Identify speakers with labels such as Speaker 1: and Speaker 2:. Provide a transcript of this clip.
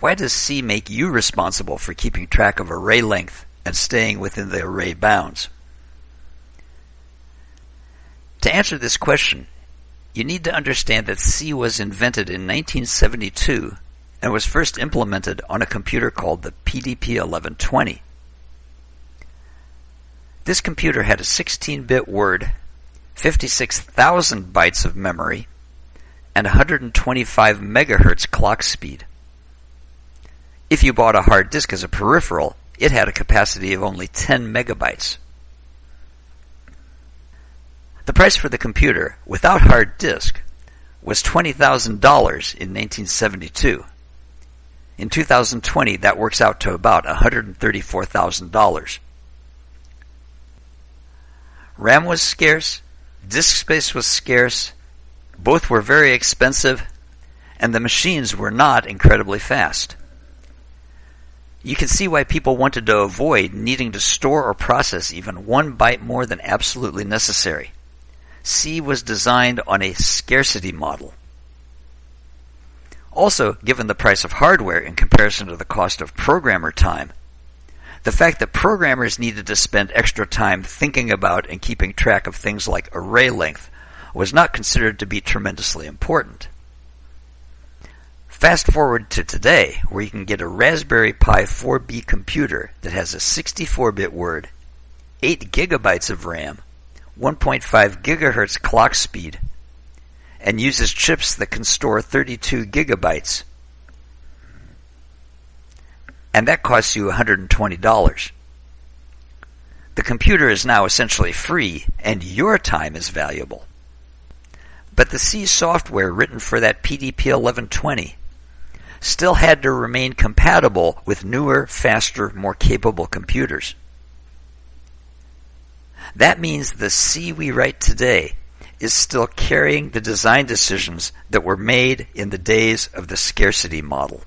Speaker 1: Why does C make you responsible for keeping track of array length and staying within the array bounds? To answer this question, you need to understand that C was invented in 1972 and was first implemented on a computer called the PDP-11/20. This computer had a 16-bit word, 56,000 bytes of memory, and 125 megahertz clock speed. If you bought a hard disk as a peripheral, it had a capacity of only 10 megabytes. The price for the computer, without hard disk, was $20,000 in 1972. In 2020, that works out to about $134,000. RAM was scarce, disk space was scarce, both were very expensive, and the machines were not incredibly fast. You can see why people wanted to avoid needing to store or process even one byte more than absolutely necessary. C was designed on a scarcity model. Also, given the price of hardware in comparison to the cost of programmer time, the fact that programmers needed to spend extra time thinking about and keeping track of things like array length was not considered to be tremendously important. Fast forward to today, where you can get a Raspberry Pi 4B computer that has a 64-bit word, 8 gigabytes of RAM, 1.5 gigahertz clock speed, and uses chips that can store 32 gigabytes. And that costs you $120. The computer is now essentially free, and your time is valuable. But the C software written for that PDP 11/20 still had to remain compatible with newer, faster, more capable computers. That means the C we write today is still carrying the design decisions that were made in the days of the scarcity model.